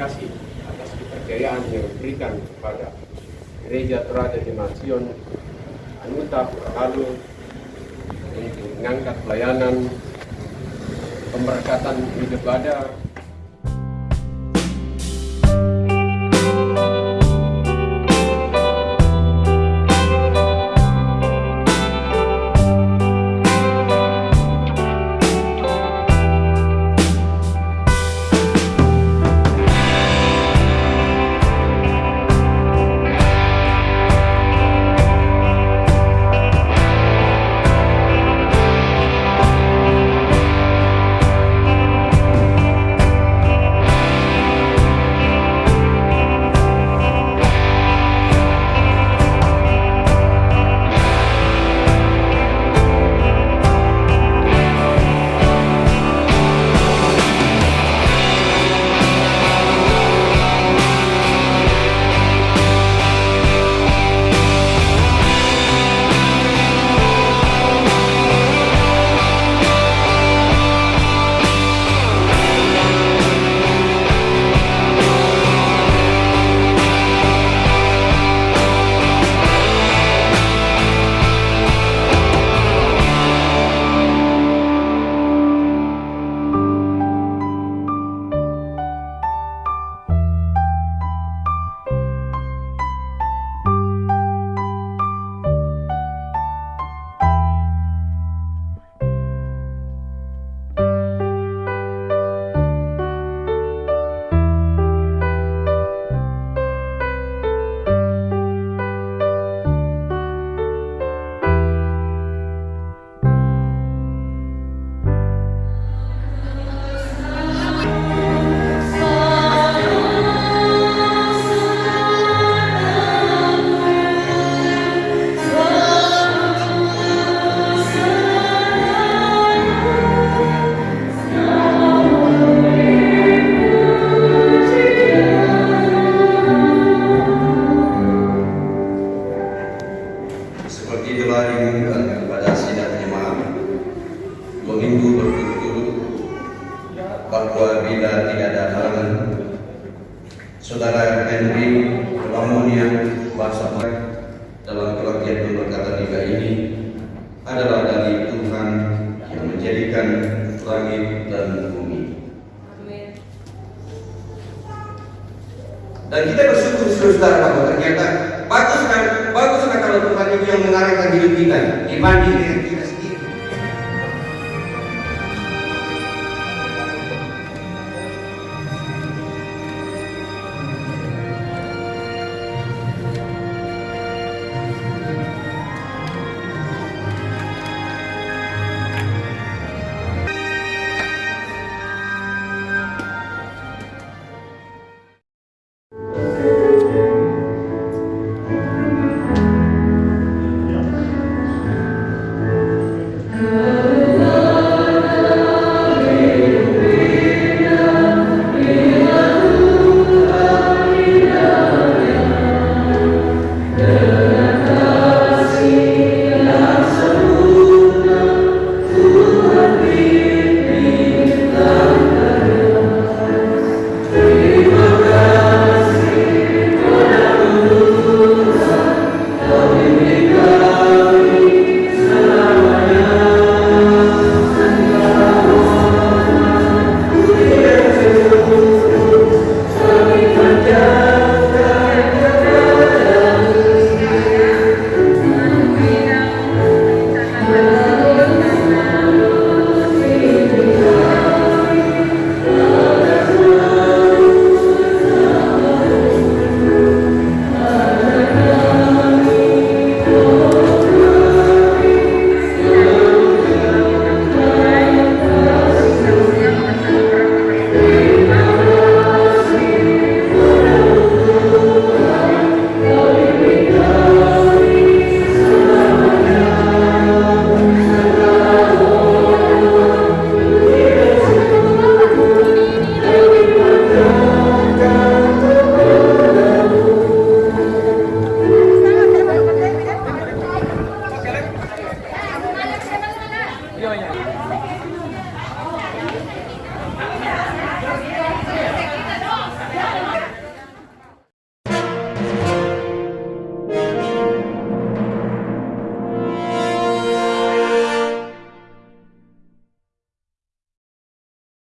kasih atas kepercayaan yang diberikan kepada Gereja Toraja Jemaat Sion Anuta Kalu untuk mengangkat pelayanan pemberkatan hidup ibadah tidak ada halangan Saudara Henry Lamonia bahasa dalam pengertian pemberkatan tiga ini adalah dari Tuhan yang menjadikan langit dan bumi. Dan kita bersyukur saudara bahwa ternyata bagus kan, bagus kan kalau Tuhan itu yang mengarahkan hidup kita dibanding dengan kita sendiri.